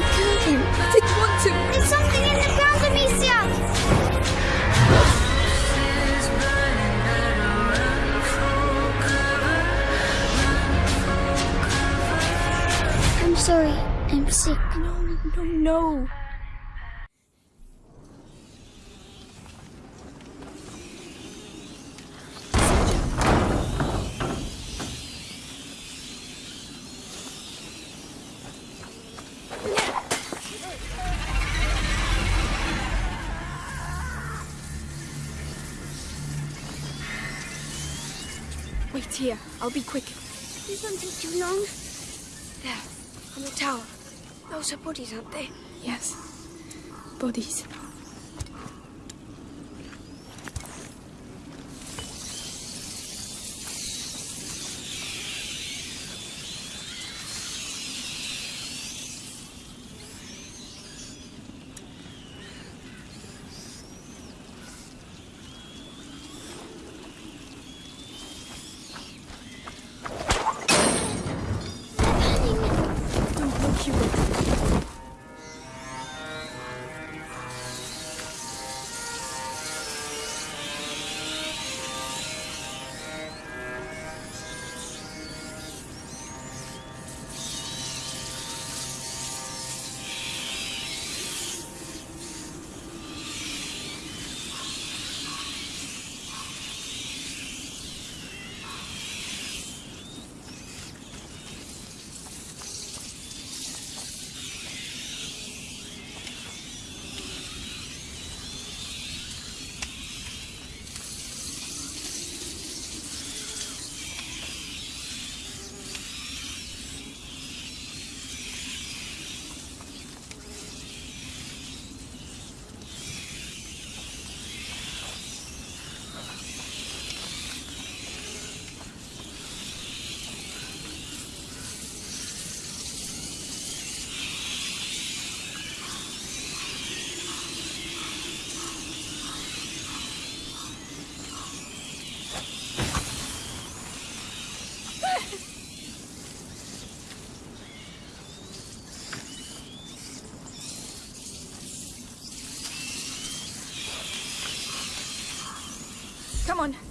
Want to. There's something in the ground, Amicia! I'm sorry. I'm sick. No, no, no. Here. I'll be quick. Please don't take too long. There, on the tower. Those are bodies, aren't they? Yes. Bodies.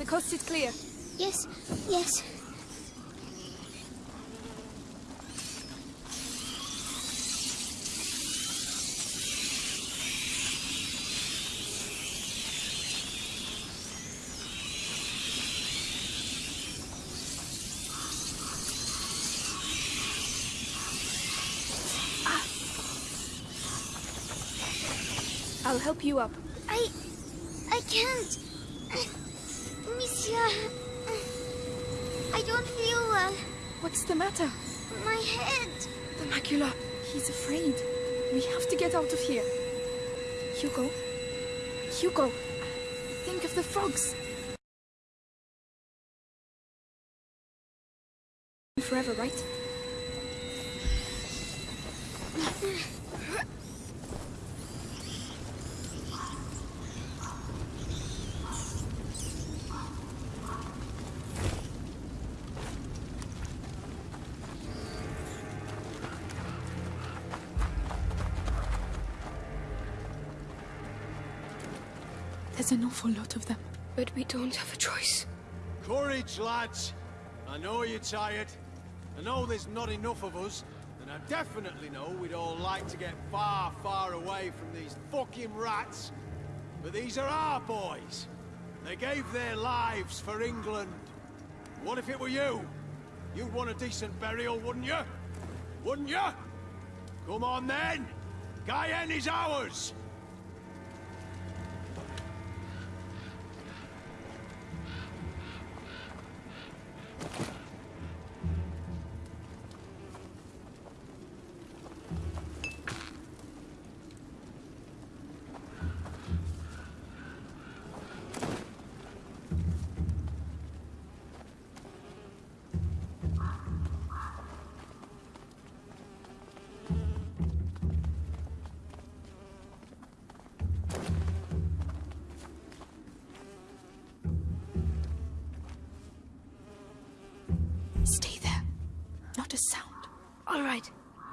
Coast is clear. Yes, yes. I'll help you up. I... I can't. Amicia... I don't feel well. What's the matter? My head. The macula. He's afraid. We have to get out of here. Hugo? Hugo! Think of the frogs. Forever, right? Awful lot of them. But we don't have a choice. Courage, lads. I know you're tired. I know there's not enough of us. And I definitely know we'd all like to get far, far away from these fucking rats. But these are our boys. They gave their lives for England. What if it were you? You'd want a decent burial, wouldn't you? Wouldn't you? Come on then! Guyenne is ours!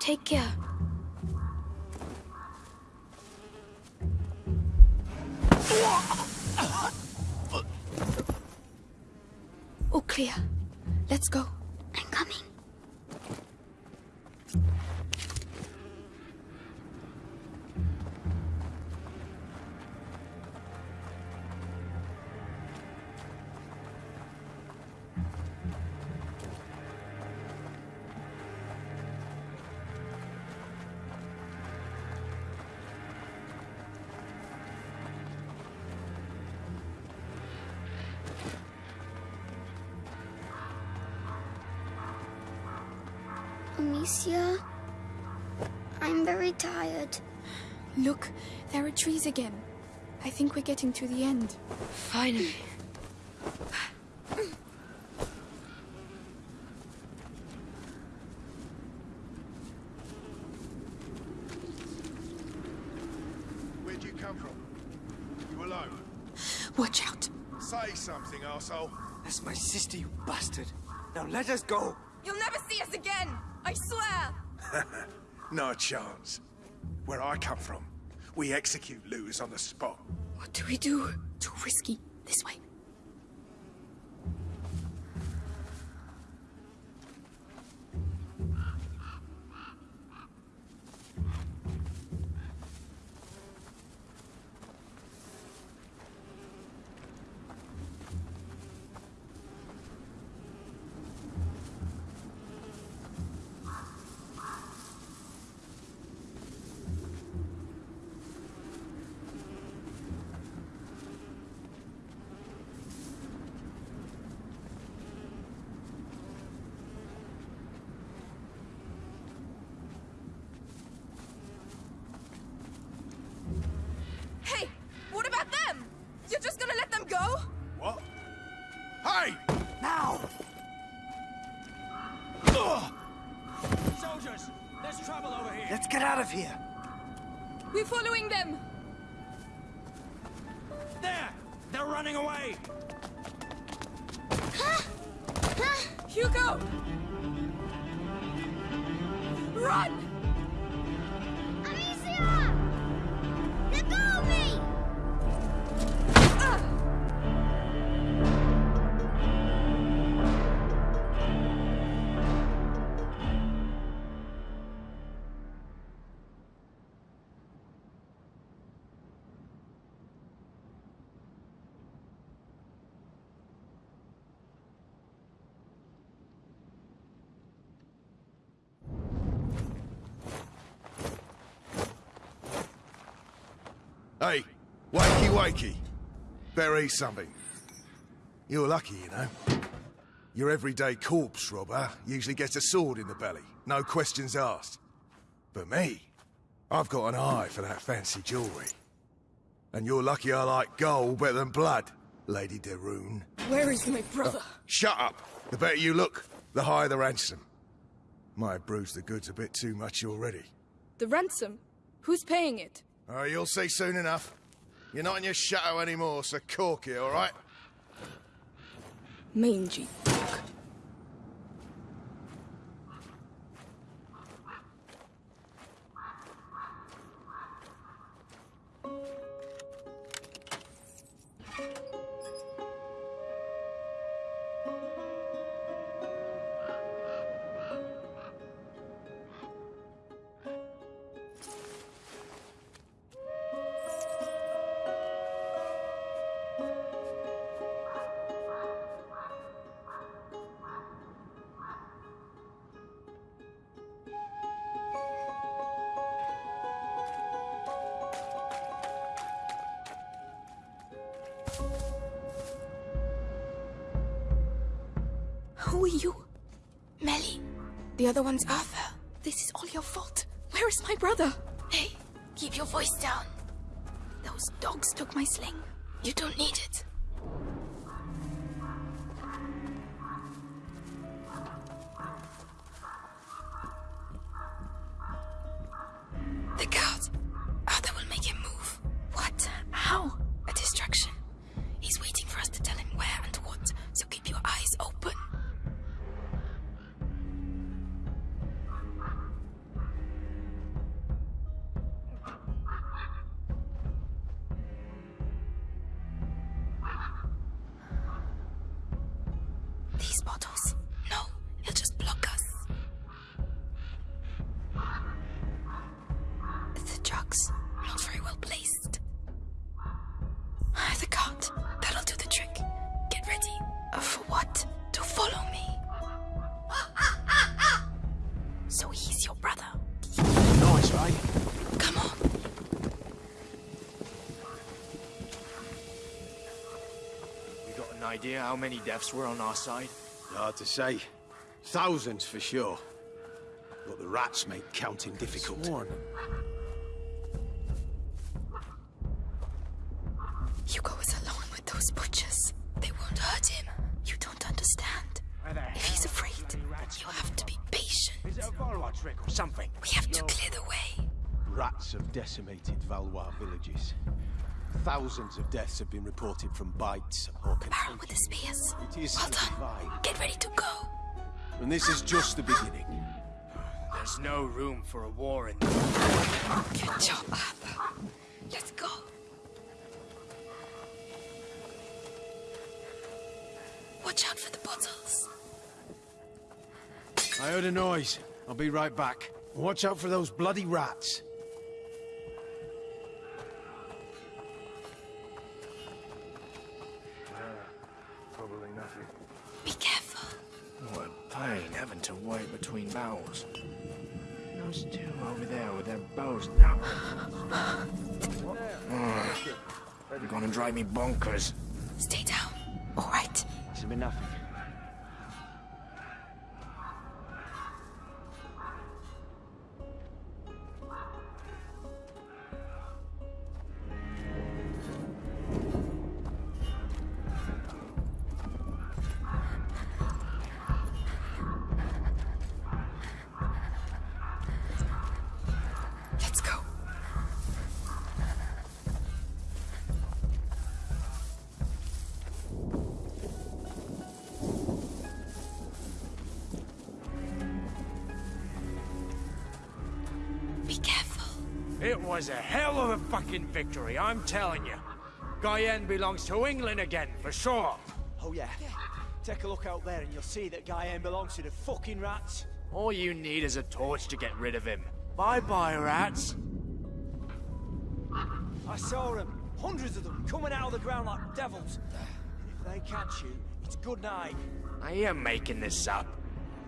Take care. All clear. Let's go. I'm coming. Tired. Look, there are trees again. I think we're getting to the end. Finally. Where'd you come from? You alone? Watch out. Say something, arsehole. That's my sister, you bastard. Now let us go. You'll never see us again! I swear! No chance. Where I come from, we execute looters on the spot. What do we do? Too risky. This way. Get out of here. We're following them! There! They're running away. Hugo! Run! Wakey wakey. Eat something. You're lucky, you know. Your everyday corpse robber usually gets a sword in the belly, no questions asked. But me, I've got an eye for that fancy jewellery. And you're lucky I like gold better than blood, Lady de Rune. Where is my brother? Uh, shut up! The better you look, the higher the ransom. Might have bruised the goods a bit too much already. The ransom? Who's paying it? Oh, you'll see soon enough. You're not in your shadow anymore, so cork it, all right? Mangy. Who are you? Mélie. The other one's Arthur. This is all your fault. Where is my brother? Hey, keep your voice down. Those dogs took my sling. You don't need it. Dogs. Not very well placed. The cart. That'll do the trick. Get ready. Uh, for what? To follow me. So he's your brother. Nice, right? Come on. You got an idea how many deaths were on our side? Hard to say. Thousands for sure. But the rats make counting difficult. Hugo Thousands of deaths have been reported from bites or Baron with the spears. It is Well done. divine. Get ready to go. And this is just the beginning. There's no room for a war in Good job, Arthur. Let's go. Watch out for the bottles. I heard a noise. I'll be right back. Watch out for those bloody rats. Drive me bonkers. Stay down. All right. This has been nothing. It was a hell of a fucking victory, I'm telling you. Guyenne belongs to England again, for sure. Oh yeah. Take a look out there and you'll see that Guyenne belongs to the fucking rats. All you need is a torch to get rid of him. Bye-bye, rats. I saw them, hundreds of them, coming out of the ground like devils. And If they catch you, it's good night. I am making this up.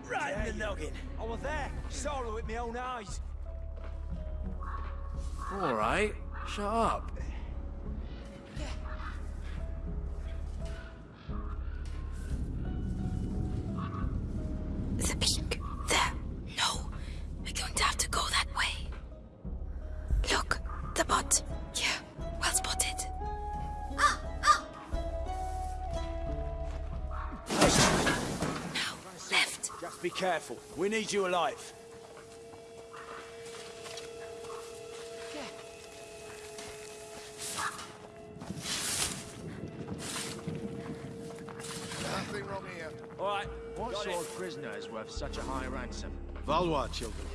Right in the noggin. I was there, saw it with my own eyes. All right, shut up. The peak. There. No. We're going to have to go that way. Look. The bot. Yeah. Well spotted. Ah, ah. Now, left. Just be careful. We need you alive. Such a high ransom? Valois children.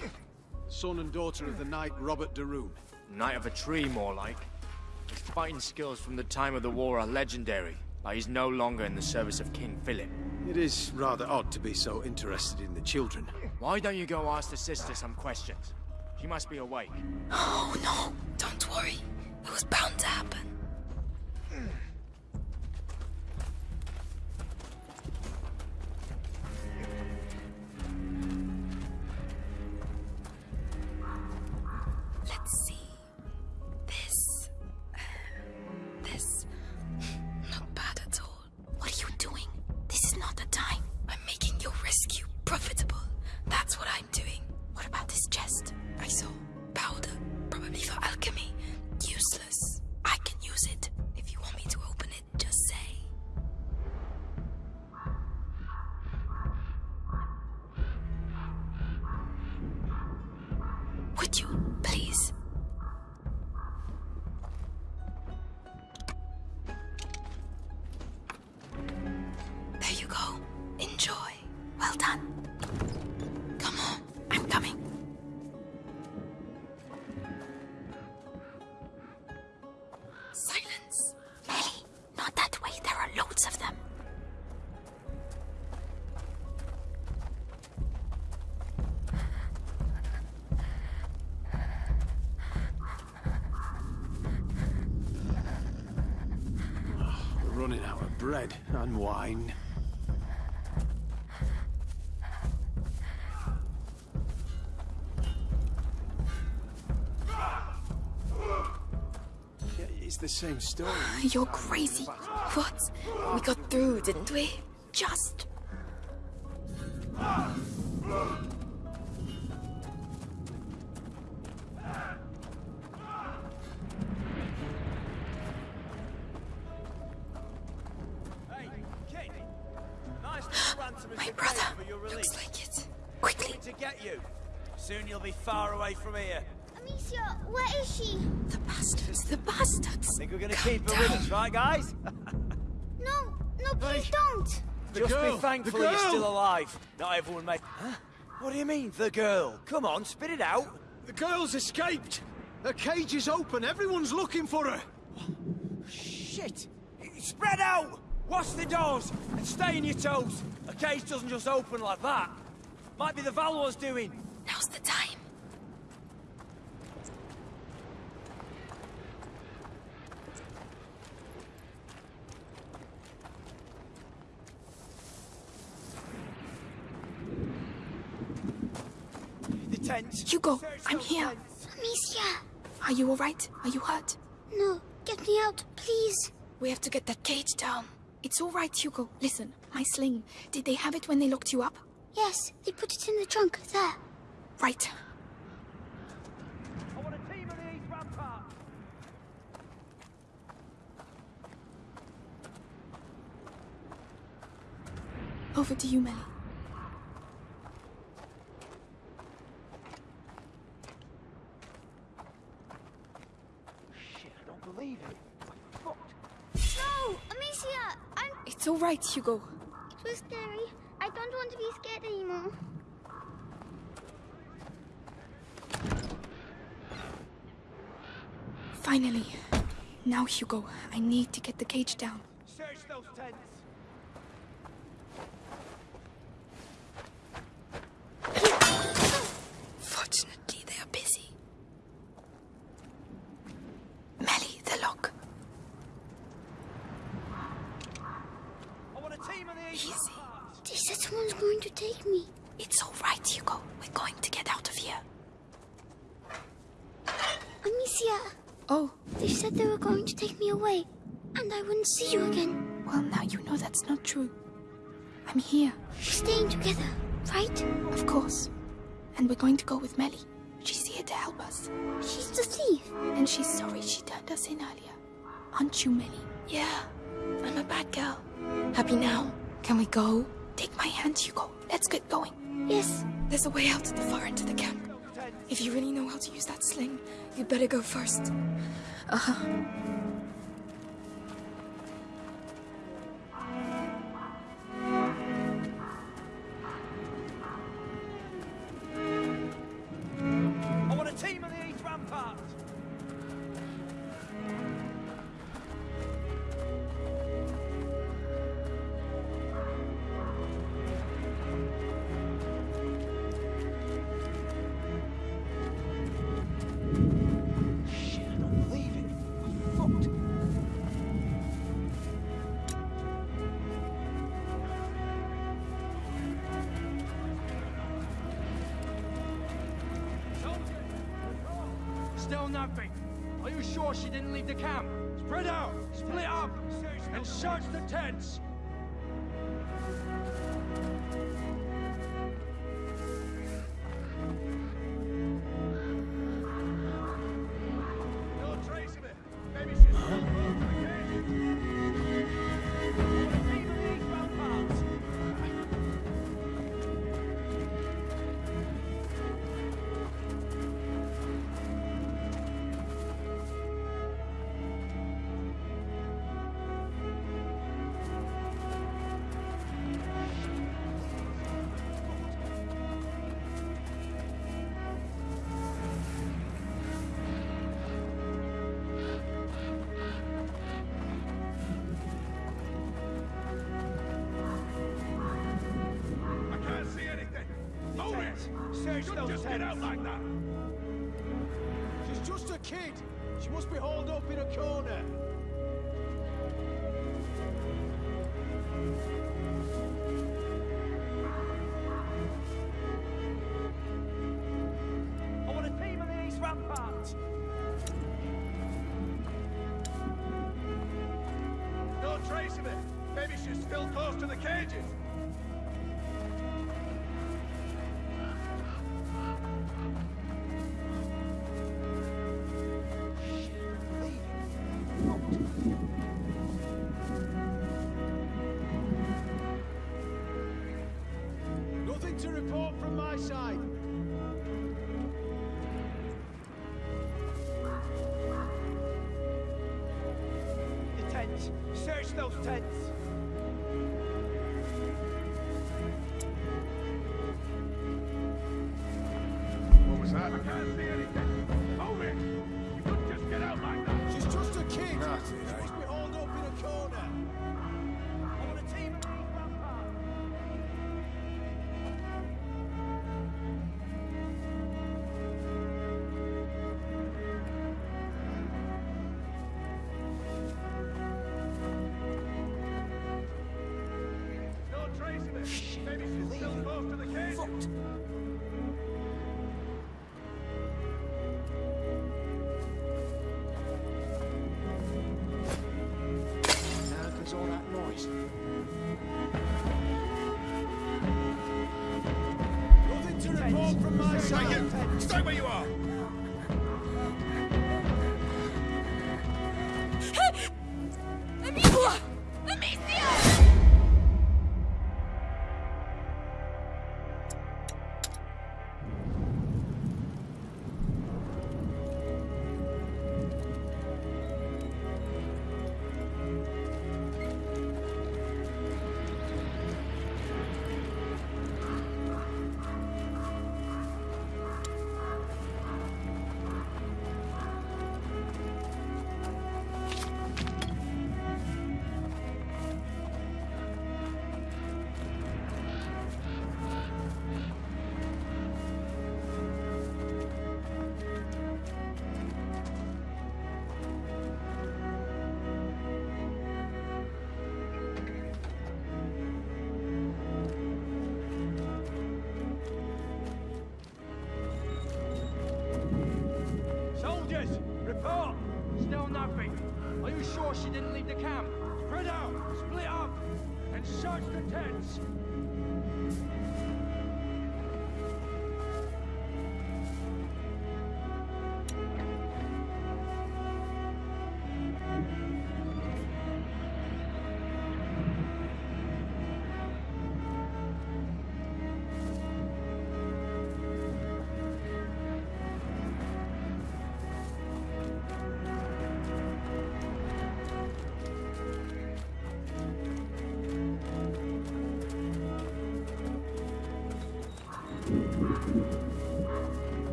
Son and daughter of the knight Robert de Rune. Knight of a tree, more like. His fighting skills from the time of the war are legendary, but he's no longer in the service of King Philip. It is rather odd to be so interested in the children. Why don't you go ask the sister some questions? She must be awake. Oh no. Don't worry. It was bound to happen. Of bread and wine. It's the same story. You're crazy. What? We got through, didn't we? Just. From here. Amicia, where is she? The bastards, the bastards. Think we're gonna Calm keep her down. with us, right, guys? No, no, please don't. Just girl, be thankful the you're still alive. Not everyone may. Huh? What do you mean, the girl? Come on, spit it out. The girl's escaped! Her cage is open, everyone's looking for her! Shit! Spread out! Watch the doors and stay on your toes. A cage doesn't just open like that. Might be the Valor's doing. Now's the time. The tent. Hugo, I'm here. tents. Amicia, Are you alright? Are you hurt? no, get me out, please. We have to get that cage down. It's alright, Hugo. Listen, my sling. Did they have it when they locked you up? Yes, they put it in the trunk there. Right. I want a team of the East Rampart. Over to you, Mélie. Shit, I don't believe it. Fucked. No, Amicia, I'm... It's alright, Hugo. It was scary. I don't want to be scared anymore. Finally. Now, Hugo, I need to get the cage down. Search those tents. Can we go? Take my hand, Hugo. Let's get going. Yes, There's a way out at the far end of the camp. If you really know how to use that sling, you'd better go first. Uh-huh. search those just heads. get out like that! She's just a kid. She must be holed up in a corner. I want a team of these ramparts. No trace of it. Maybe she's still close to the cages. my side. The tents. Search those tents. What was that? I can't see anything. Stay where you are! Jones.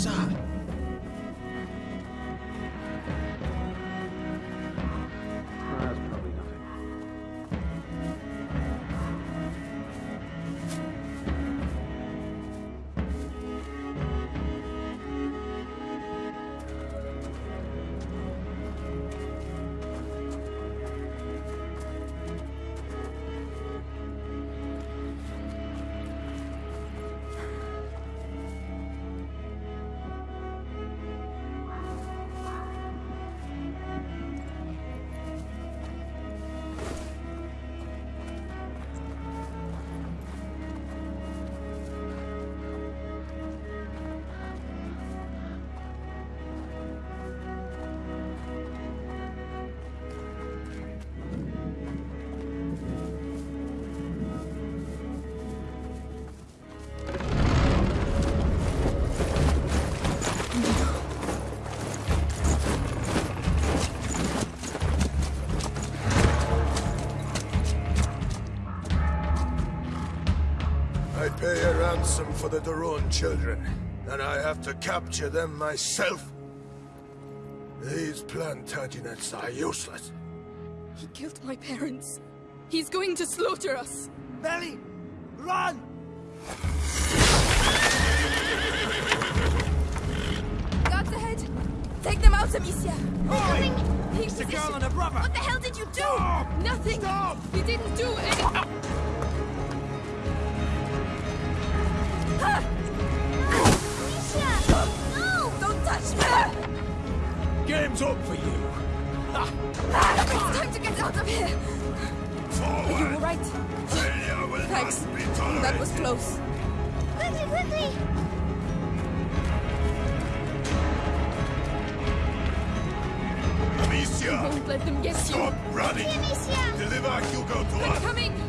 inside. for the de Rune children, and I have to capture them myself. These Plantagenets are useless. He killed my parents. He's going to slaughter us. Belly, run! Guards ahead! Take them out, Amicia! Oi! He's the girl and her brother! What the hell did you do? Stop! Nothing! Stop! You didn't do anything! built up for you. It's time to get out of here. Forward. Are you all right? Failure will Thanks. Not be tolerated. That was close. Quickly, quickly. Amicia! Don't let them get Stop you! Stop running! Amicia! Deliver Hugo to I'm us! coming!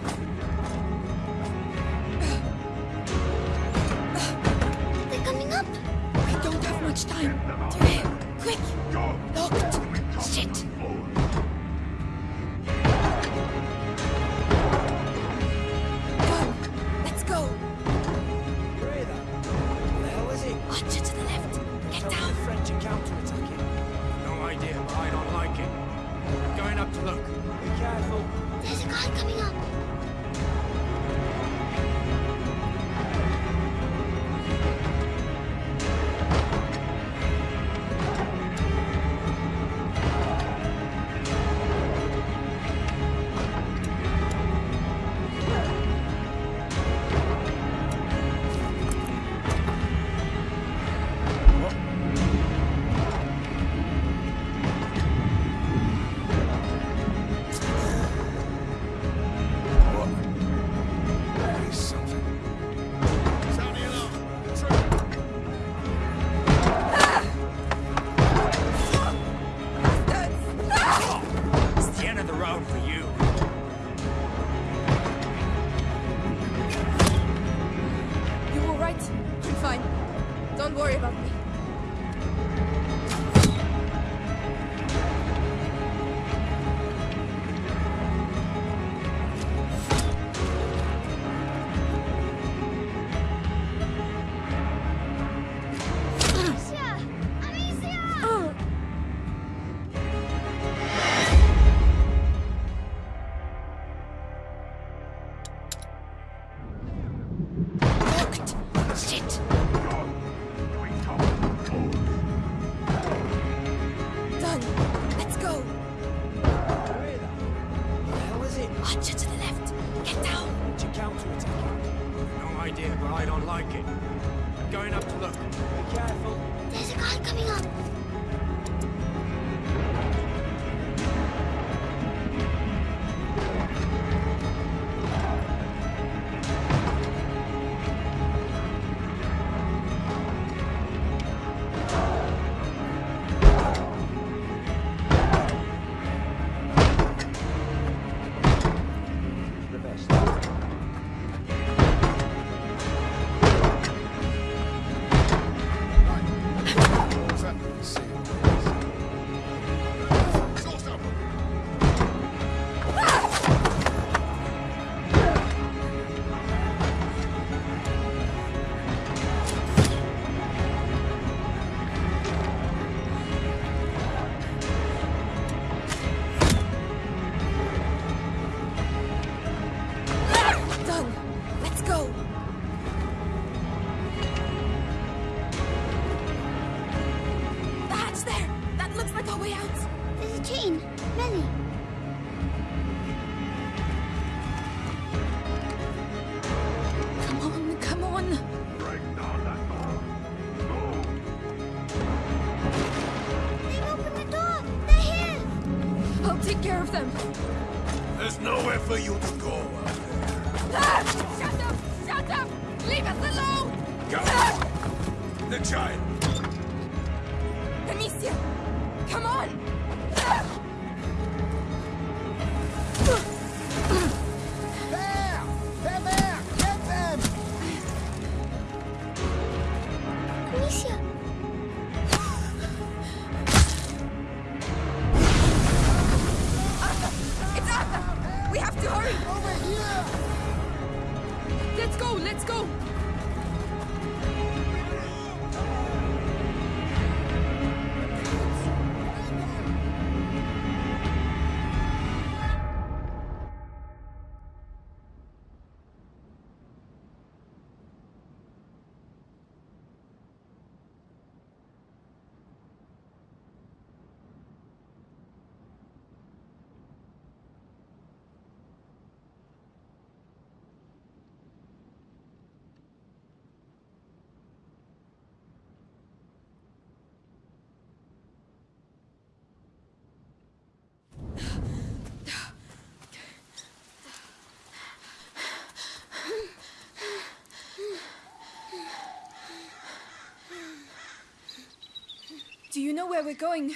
You know where we're going?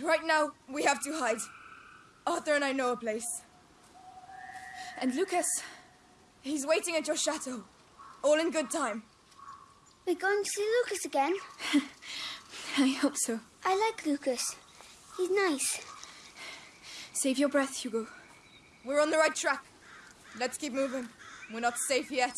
Right now, we have to hide. Arthur and I know a place. And Lucas, he's waiting at your chateau. All in good time. We're going to see Lucas again. I hope so. I like Lucas. He's nice. Save your breath, Hugo. We're on the right track. Let's keep moving. We're not safe yet.